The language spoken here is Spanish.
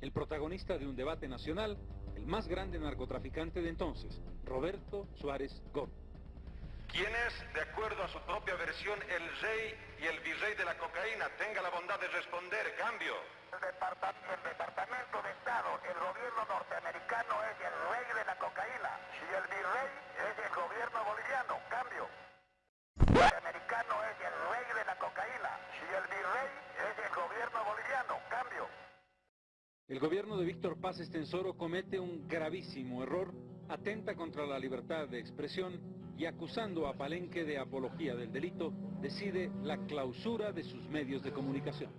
el protagonista de un debate nacional, el más grande narcotraficante de entonces, Roberto Suárez Gómez. ¿Quién es, de acuerdo a su propia versión, el rey y el virrey de la cocaína? Tenga la bondad de responder, cambio. El, Departamento de Estado, el gobierno norteamericano es el rey de la cocaína y el virrey es el gobierno boliviano, cambio. El norteamericano es el rey de la cocaína y el virrey es el gobierno boliviano, cambio. El gobierno de Víctor Paz Estensoro comete un gravísimo error, atenta contra la libertad de expresión y acusando a Palenque de apología del delito, decide la clausura de sus medios de comunicación.